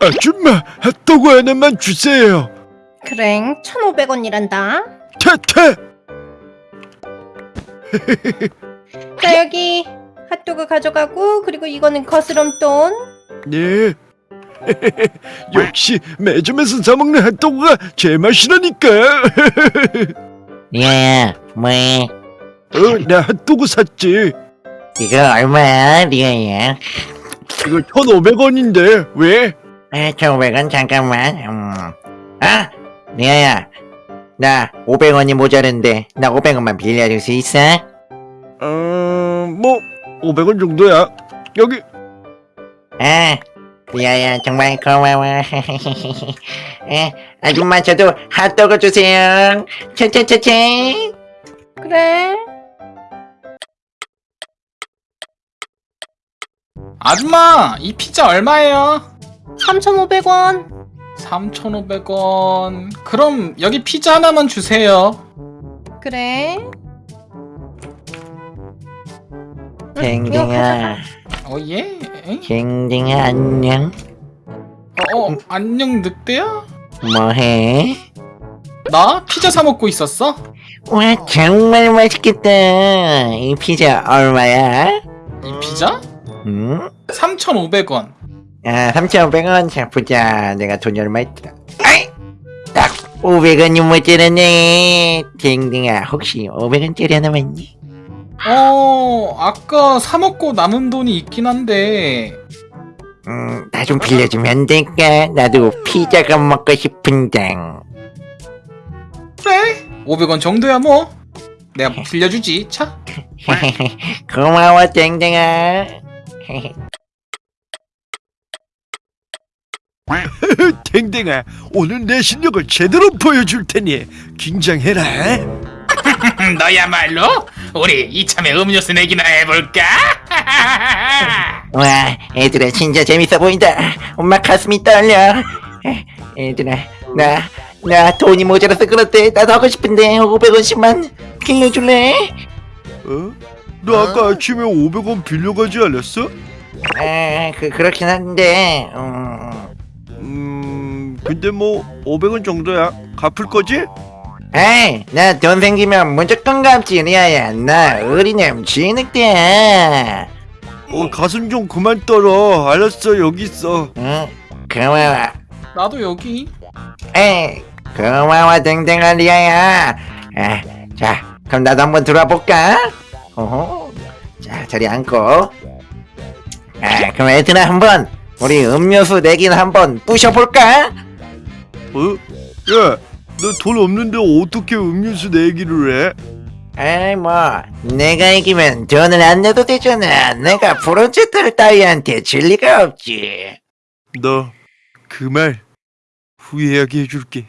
아줌마 핫도그 하나만 주세요. 그래 1,500원이란다. 퇴퇴 자 여기 핫도그 가져가고 그리고 이거는 거스름 돈. 네. 역시 매점에서 사 먹는 핫도그가 제 맛이라니까. 리아야 뭐해 어나 핫도그 샀지. 이거 얼마야? 리아야 이거 1,500원인데 왜? 아 1500원 잠깐만. 음. 아 리아야. 나 500원이 모자른데 나 500원만 빌려줄 수 있어? 어뭐 500원 정도야. 여기. 아 리아야 정말 고마워. 에, 아줌마 저도 핫도그 주세요. 차차차차 그래 아줌마 이 피자 얼마예요? 3,500원 3,500원 그럼 여기 피자 하나만 주세요 그래 댕댕아 어 예? 에? 댕댕아 안녕 어, 어 안녕 늑대야? 뭐해? 나 피자 사 먹고 있었어? 와 정말 맛있겠다 이 피자 얼마야? 이 피자? 응? 3,500원. 아 3,500원 자 보자 내가 돈이 얼마 있더라. 아이! 딱 500원이 모자라네. 댕댕아 혹시 500원짜리 하나만 있니? 어 아까 사 먹고 남은 돈이 있긴 한데. 음 나 좀 빌려주면 안 될까? 나도 피자가 먹고 싶은데 그래? 500원 정도야 뭐. 내가 빌려주지 차. 고마워 댕댕아 댕댕아 오늘 내 실력을 제대로 보여줄 테니 긴장해라 너야말로 우리 이참에 음료수 내기나 해볼까? 와 애들아 진짜 재밌어 보인다 엄마 가슴이 떨려 에, 얘들아 나, 나 돈이 모자라서 그렇대 나도 하고 싶은데 500원씩만 빌려줄래? 어? 너 아까 아침에 500원 빌려가지 않았어? 아, 그, 그렇긴 한데 음, 음. 근데 뭐 500원 정도야. 갚을 거지? 에이 나 돈 생기면 무조건 갚지 리아야. 나 어린애 진흙대야 어 가슴 좀 그만 떨어. 알았어 여기 있어. 응 고마워. 나도 여기. 에이 고마워 댕댕아 리아야. 아, 자 그럼 나도 한번 들어볼까? 어허 자 자리 앉고 아 그럼 애들아 한번 우리 음료수 내기는 한번 부셔볼까? 어? 야, 너돈 없는데 어떻게 음료수 내기를 해? 에이 뭐 내가 이기면 돈을 안 내도 되잖아 내가 브론즈 따위한테 질 리가 없지 너 그 말 후회하게 해줄게.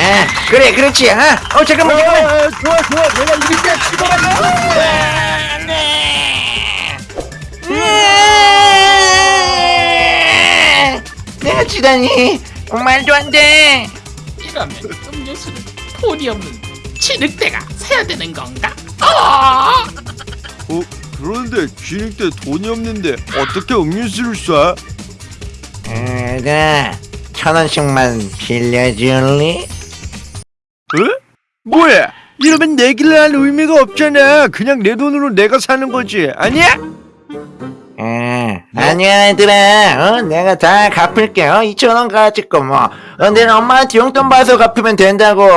아, 그래, 그렇지. 아, 어, 잠깐만, 어, 잠깐만. 어, 좋아, 좋아. 내가 이렇게 죽어라. 네. 음. 내가 지다니. 말도 안 돼. 이러면 음료수를 돈이 없는 진흙대가 사야 되는 건가? 어! 그런데 진흙대 돈이 없는데 어떻게 음료수를 쏴? 내가 천 원씩만 빌려줄래? 어? 뭐야? 이러면 내기를 할 의미가 없잖아. 그냥 내 돈으로 내가 사는 거지. 아니야? 아, 아니야 얘들아 어, 내가 다 갚을게 어, 2천원 가지고 뭐 어, 내는 엄마한테 용돈 받아서 갚으면 된다고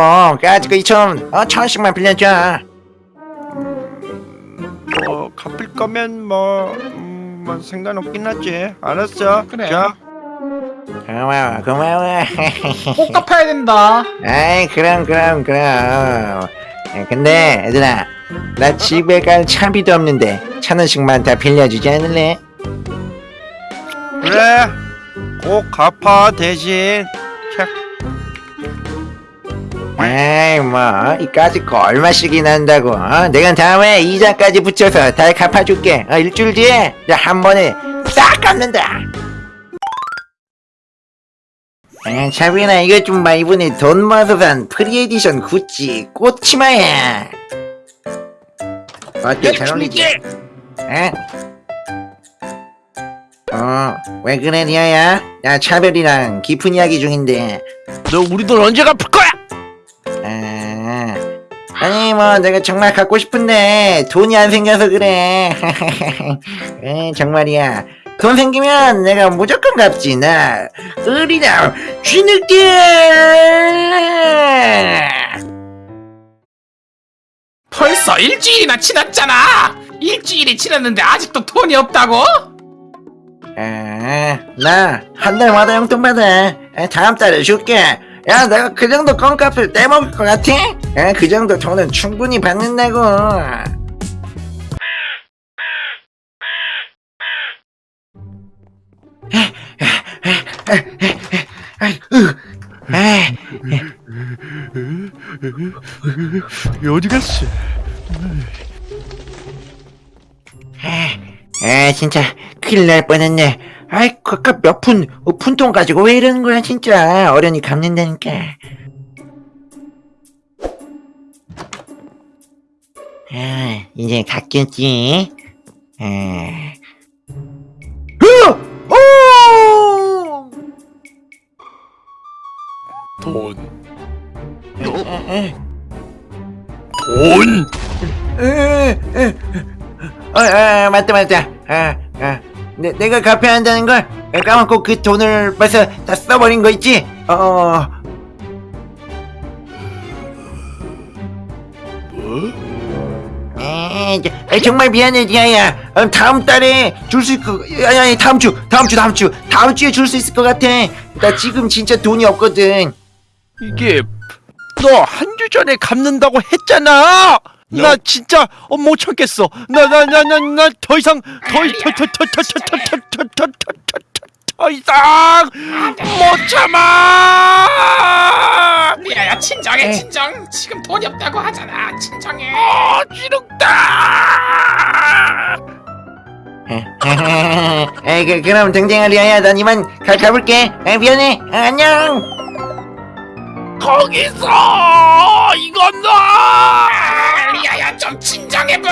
가지고 2천원 어, 천원씩만 빌려줘 뭐 갚을 거면 뭐, 음, 뭐 상관없긴 하지. 알았어. 그래. 자, 고마워 고마워 꼭 갚아야 된다 아이 그럼 그럼 그럼 에, 근데 얘들아 나 집에 갈 차비도 없는데 천 원씩만 다 빌려주지 않을래? 그래. 꼭 갚아 대신. 자, 에이 뭐 이까짓 거 얼마씩이나 한다고 어? 내가 다음에 이자까지 붙여서 다 갚아줄게 어, 일주일 뒤에 나 한 번에 싹 갚는다 에, 차비나 이것 좀 봐 이번에 돈 모아서 산 pre-edition 구찌 꽃치마야 어때 잘 어울리지? 에? 어, 어, 왜 그래 리아야? 야 차별이랑 깊은 이야기 중인데 너 우리 돈 언제 갚을 거야? 아, 아니 뭐 내가 정말 갖고 싶은데 돈이 안 생겨서 그래 에, 정말이야 돈 생기면 내가 무조건 갚지 나 으리나 쥐늑대 벌써 일주일이나 지났잖아. 일주일이 지났는데 아직도 돈이 없다고? 아, 나한 달마다 용돈 받아 아, 다음 달에 줄게 야 내가 그 정도 껌값을 떼먹을 것 같아? 아, 그 정도 돈은 충분히 받는다고 어디 갔어? 아 진짜 큰일 날 뻔했네 아이 아까 몇 푼 어, 푼돈 가지고 왜 이러는 거야 진짜 어련히 갚는다니까 아 이제 갚겠지 아. 돈. 에, 돈. 에, 에. 어, 아, 맞다 맞다 아, 아. 내, 내가 갚아야 한다는 걸 까먹고 그 돈을 벌써 다 써버린 거 있지? 어, 어. 뭐? 에, 정말 미안해 리아야 어, 다음 달에 줄 수 있고 아니 아니 다음 주 다음 주 다음 주 다음 주에 줄 수 있을 것 같아 나 지금 진짜 돈이 없거든 이게 너 한 주 전에 갚는다고 했잖아. 나 진짜 어, 못 참겠어. 나 나 나 나 나 더 이상 더더더더더더더더더더 이상 못 참아. 리아야 진정해 진정. 지금 돈이 없다고 하잖아. 진정해. 어, 지룩다. 에, 그, 그럼 등등아 리아야 난 이만 가, 가볼게 에, 미안해 아, 안녕 거기서 이건 너. 아, 리아야 좀 진정해봐.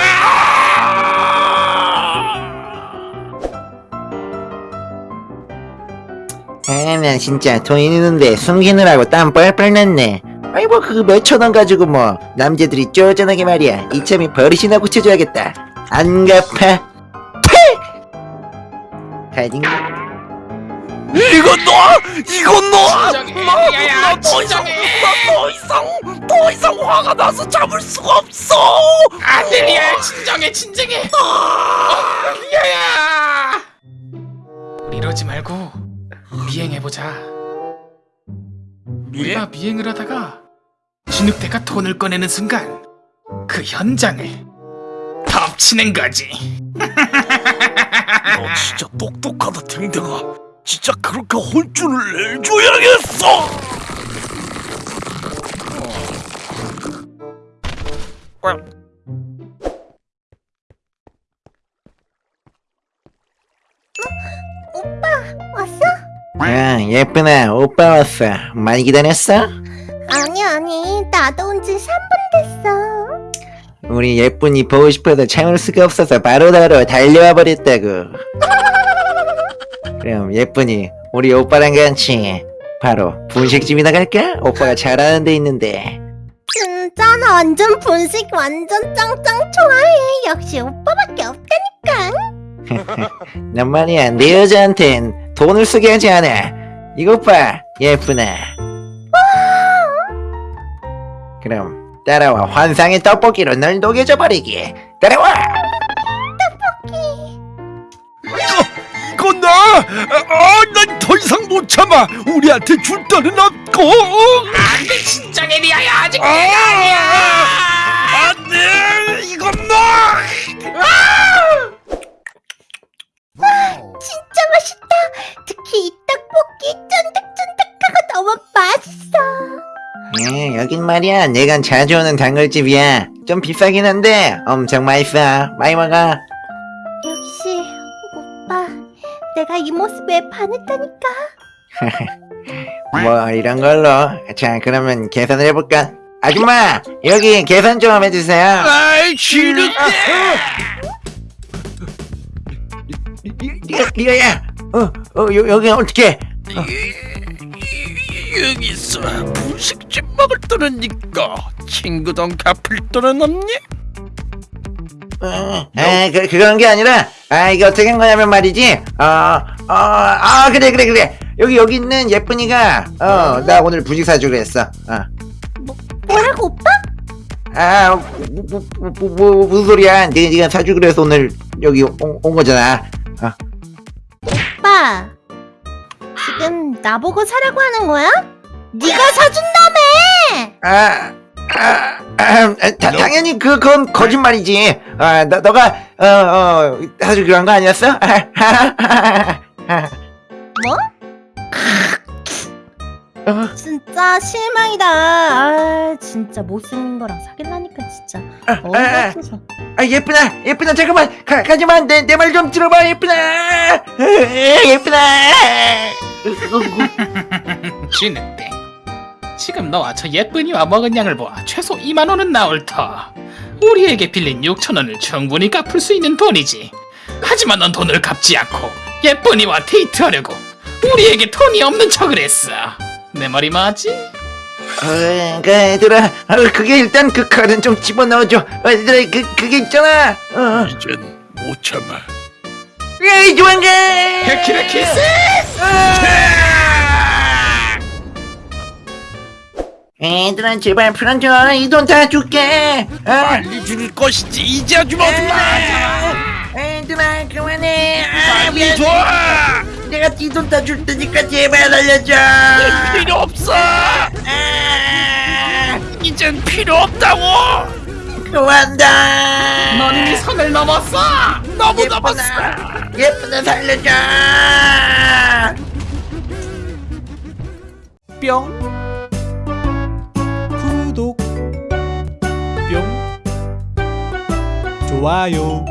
아, 나 진짜 돈 있는데 숨기느라고 땀 뻘뻘 났네. 아이 뭐 그거 몇천 원 가지고 뭐 남자들이 쪼잔하게 말이야 이참에 버릇이나 고쳐줘야겠다. 안 갚아. 가진 이건 너. 이건 너. 리아야 진정해. 더 이상 더 이상 화가 나서 참을 수가 없어. 안돼 리아야 진정해 진정해. 어, 리아야. 우리 이러지 말고 미행해보자. 우리가 미행을 하다가 진흙대가 돈을 꺼내는 순간 그 현장을 덮치는 거지. 너 진짜 똑똑하다 댕댕아. 진짜 그렇게 혼쭐을 내줘야겠어. 왔어? 야 예쁘나 오빠 왔어. 많이 기다렸어? 아니 아니 나도 온 지 3분 됐어 우리 예쁜이 보고 싶어서 참을 수가 없어서 바로바로 달려와 버렸다고. 그럼 예쁜이 우리 오빠랑 같이 바로 분식집이나 갈까? 오빠가 잘하는 데 있는데. 진짜 나 완전 분식 완전 짱짱 좋아해. 역시 오빠밖에 없다니까. 난 말이야 내 여자한텐 돈을 쓰게 하지 않아. 이것 봐 예쁘나 그럼 따라와 환상의 떡볶이로 널 녹여줘 버리기. 따라와 아, 난 더 이상 못 참아. 우리한테 줄 돈은 없고. 안돼 진정해 리아야 아직 아, 내가 아니야. 안돼. 이건 너. 진짜 맛있다 특히 이 떡볶이 쫀득쫀득하고 너무 맛있어 예, 여긴 말이야 내가 자주 오는 단골집이야 좀 비싸긴 한데 엄청 맛있어 많이 먹어 내가 이 모습에 반했다니까. 뭐 이런 걸로. 자 그러면 계산을 해볼까? 아줌마 여기 계산 좀 해주세요. 아이 지르대. 리아, 리아야 어, 어, 여, 여기 어떻게? 여기서 분식집 먹을 돈은 니까 친구 돈 갚을 돈은 없니? 에, 그, 그런 게 아니라, 아, 이게 어떻게 한 거냐면 말이지, 어, 어, 아, 그래, 그래, 그래. 여기, 여기 있는 예쁜이가, 어, 나 오늘 부식 사주기로 했어. 어. 뭐라고 오빠? 아, 뭐, 뭐, 뭐, 뭐, 뭐, 무슨 소리야. 네가, 네가 사주기로 해서 오늘 여기 온, 온 거잖아. 어. 오빠 지금 나보고 사라고 하는 거야? 네가 사준다며 아, 아, 아, 다, 당연히 그, 그건 거짓말이지. 아, 너, 너가, 어, 어, 사주기로 한거 아니었어? 뭐? 어, 진짜 실망이다. 아 진짜 못생긴 거랑 사귈라니까 진짜. 어이가 없어서. 아, 예쁘나, 예쁘나, 잠깐만, 가, 가지마, 내, 내 말 좀 들어봐, 예쁘나, 예쁘나. 쥐늑대 지금 너와 저 예쁜이 와 먹은 양을 보아 최소 2만 원은 나올 터 우리에게 빌린 6천 원을 충분히 갚을 수 있는 돈이지 하지만 넌 돈을 갚지 않고 예쁜이와 데이트하려고 우리에게 돈이 없는 척을 했어 내 말이 맞지? 어, 그 얘들아, 어, 그게 일단 그 칼은 좀 집어넣어줘. 어, 얘들아, 그 그게 있잖아. 어, 이젠 못 참아 에이 좋아한가. 헤키레 키스! 얘들아, 제발 풀어줘. 이 돈 다 줄게. 어. 빨리 줄 것이지 이제 아주면 어떡해 얘들아, 그만해. 아, 빨리. 줘 내가 이 돈 다 줄 테니까 제발 알려줘. 필요 없어 아, 이젠 필요 없다고 좋아한다. 넌 이미 선을 넘었어! 너무 예쁘다. 넘었어 예쁘다 살려줘. 뿅 좋아요.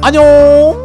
안녕